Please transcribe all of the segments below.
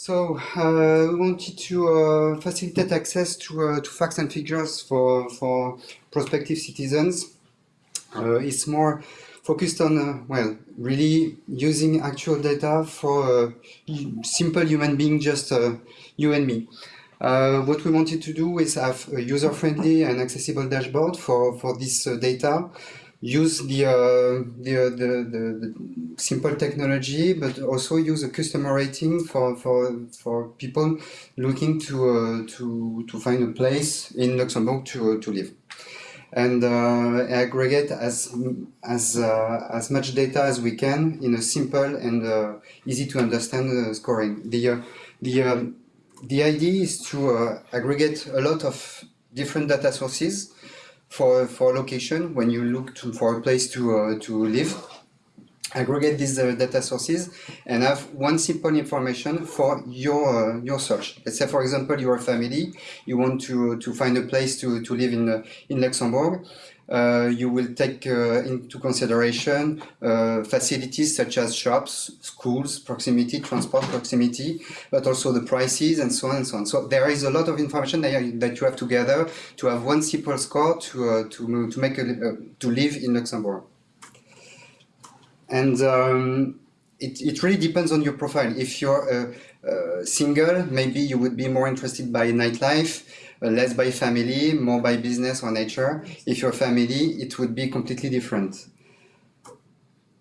So uh, we wanted to uh, facilitate access to, uh, to facts and figures for, for prospective citizens. Uh, it's more focused on, uh, well, really using actual data for uh, simple human being, just you and me. what we wanted to do is have a user-friendly and accessible dashboard for, for this data use the, uh, the, uh, the, the, the, simple technology, but also use a customer rating for, for, for people looking to, uh, to, to find a place in Luxembourg to, to live. And uh, aggregate as, as, uh, as much data as we can in a simple and uh, easy to understand scoring. The, the, um, the idea is to aggregate a lot of different data sources for for location when you look to, for a place to uh, to live aggregate these uh, data sources and have one simple information for your uh, your search. Let's say, for example, you're a family, you want to to find a place to to live in uh, in Luxembourg. Uh, you will take uh, into consideration uh, facilities such as shops, schools, proximity, transport proximity, but also the prices and so on and so on. So there is a lot of information that, that you have to gather to have one simple score to to to make a, to live in Luxembourg. And um, it, it really depends on your profile. If you're uh, uh, single, maybe you would be more interested by nightlife, uh, less by family, more by business or nature. If you're family, it would be completely different.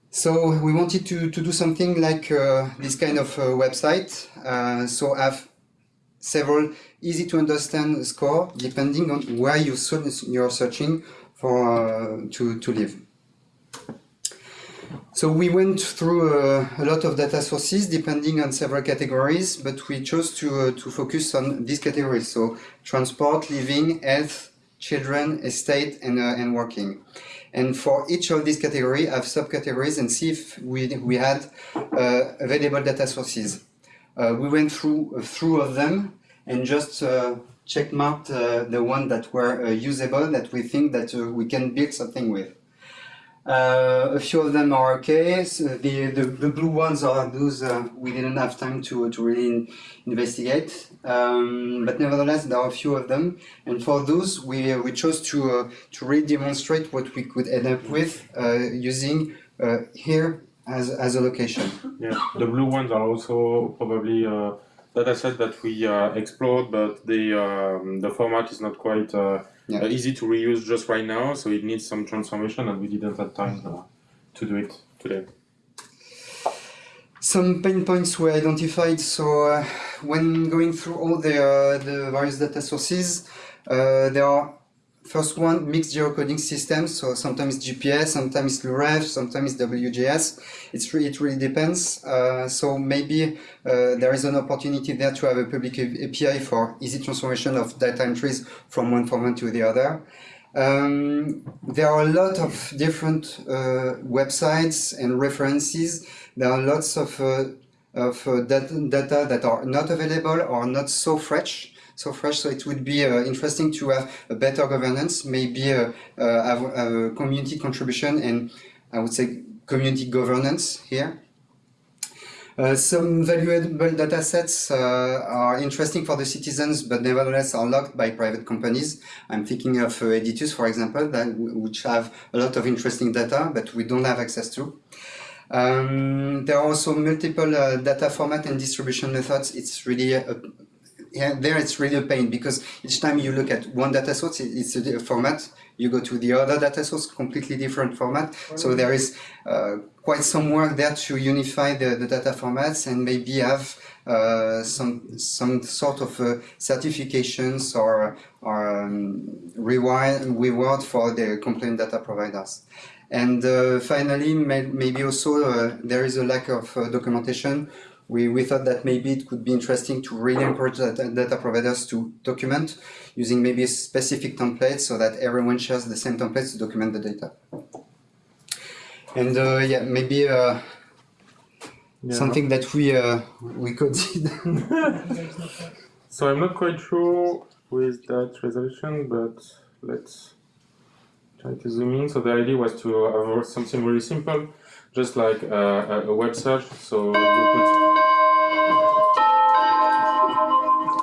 So we wanted to, to do something like uh, this kind of uh, website. Uh, so have several easy to understand score depending on where you you're searching for to, to live. So we went through uh, a lot of data sources depending on several categories, but we chose to, uh, to focus on these categories. So transport, living, health, children, estate, and, uh, and working. And for each of these categories, I have subcategories and see if we, we had uh, available data sources. Uh, we went through a few of them and just uh, check marked the one that were usable that we think that we can build something with. Uh, a few of them are okay. So the, the, the blue ones are those uh, we didn't have time to, to really in, investigate. Um, but nevertheless, there are a few of them. And for those, we, we chose to, uh, to really demonstrate what we could end up with uh, using uh, here as, as a location. Yeah, the blue ones are also probably uh, data set that we explored, but the, um, the format is not quite yeah. uh, easy to reuse just right now, so it needs some transformation, and we didn't have time uh, to do it today. Some pain points were identified. So uh, when going through all the uh, the various data sources, uh, there are First one, mixed geocoding systems. So sometimes GPS, sometimes LUREF, sometimes WGS. It's really, it really depends. Uh, so maybe uh, there is an opportunity there to have a public API for easy transformation of data entries from one format to the other. Um, there are a lot of different uh, websites and references. There are lots of, uh, of uh, data that are not available or not so fresh so fresh. So it would be uh, interesting to have a better governance, maybe uh, uh, have, have, a community contribution and I would say community governance here. Uh, some valuable data sets uh, are interesting for the citizens, but nevertheless are locked by private companies. I'm thinking of uh, Editus, for example, that which have a lot of interesting data, but we don't have access to. Um, there are also multiple uh, data format and distribution methods. It's really a, yeah, there it's really a pain because each time you look at one data source, it's a format. You go to the other data source, completely different format. So there is uh, quite some work there to unify the, the data formats and maybe have uh, some some sort of uh, certifications or, or um, reward, reward for the complaint data providers. And uh, finally, may, maybe also uh, there is a lack of uh, documentation we, we thought that maybe it could be interesting to really encourage data, data providers to document using maybe a specific template so that everyone shares the same templates to document the data. And uh, yeah, maybe uh, yeah. something that we uh, we could. so I'm not quite sure with that resolution, but let's try to zoom in. So the idea was to have something really simple, just like uh, a web search. So you put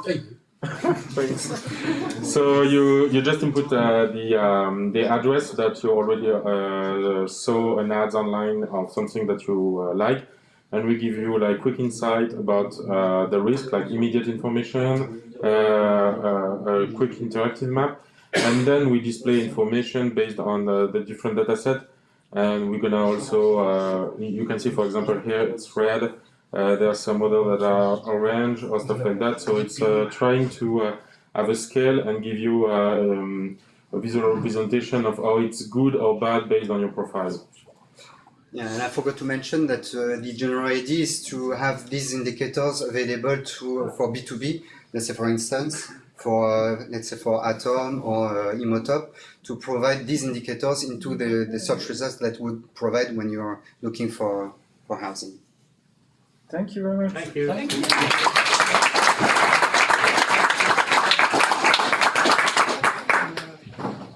Thanks. So you you just input uh, the um, the address that you already uh, saw an ads online of something that you uh, like, and we give you like quick insight about uh, the risk, like immediate information, uh, uh, a quick interactive map, and then we display information based on the, different data set. And we're gonna also you can see for example here it's red. Uh, there are some models that are orange or stuff like that. So it's uh, trying to uh, have a scale and give you uh, um, a visual representation of how it's good or bad based on your profile. Yeah, and I forgot to mention that uh, the general idea is to have these indicators available to for B2B. Let's say, for instance, for uh, let's say for atHome or uh, Immotop, to provide these indicators into the, the search results that would provide when you're looking for for housing. Thank you very much. Thank you. Thank you.